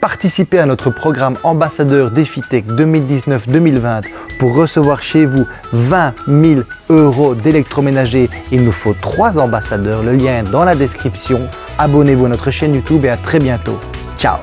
Participez à notre programme ambassadeur DefiTech 2019-2020 pour recevoir chez vous 20 000 euros d'électroménager. Il nous faut 3 ambassadeurs, le lien est dans la description. Abonnez-vous à notre chaîne YouTube et à très bientôt. Ciao